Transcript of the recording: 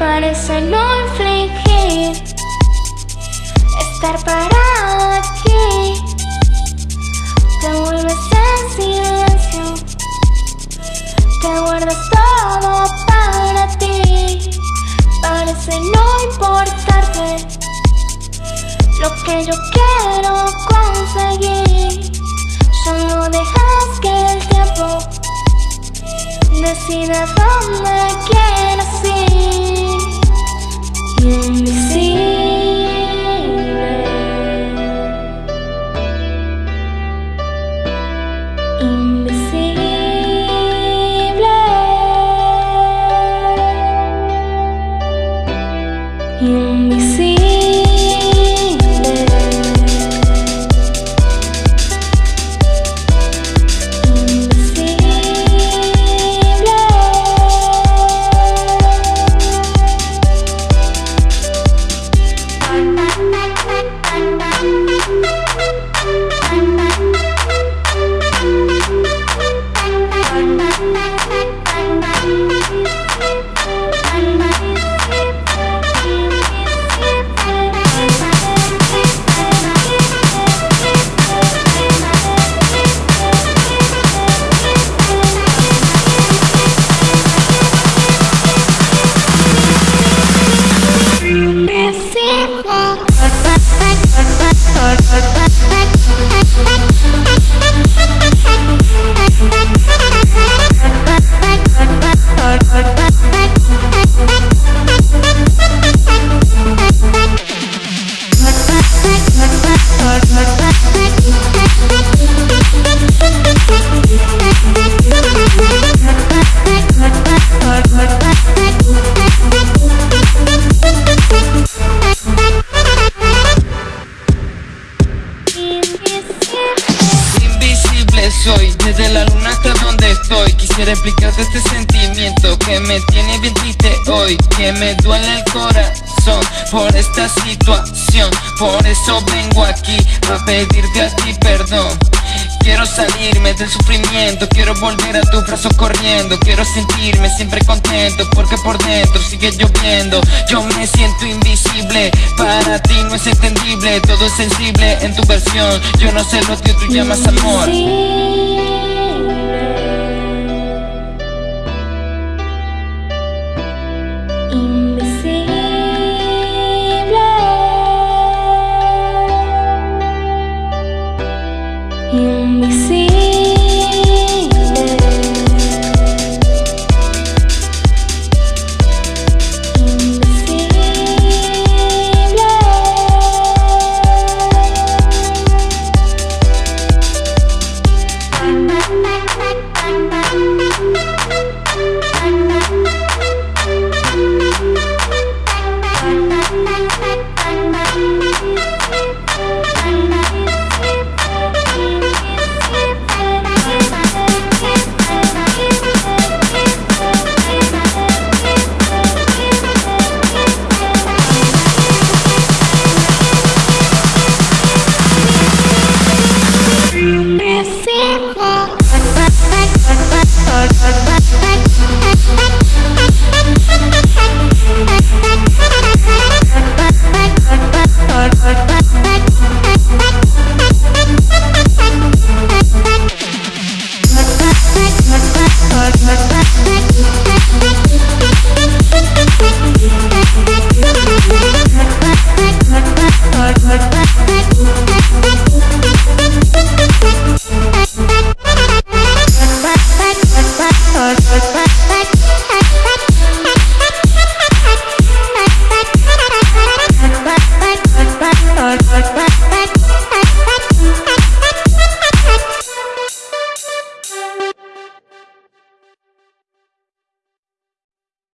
Parece no infligir Estar parado aquí soy, desde la luna hasta donde estoy. Quisiera explicarte este sentimiento que me tiene bien triste hoy Que me duele el corazón por esta situación. Por eso vengo aquí a pedirte a ti perdón. Quiero salirme del sufrimiento Quiero volver a tu brazo corriendo. Quiero sentirme siempre contento Porque por dentro sigue lloviendo. Yo me siento invisible Para ti no es entendible. Todo es sensible en tu versión. Yo no sé lo que tú llamas amor me see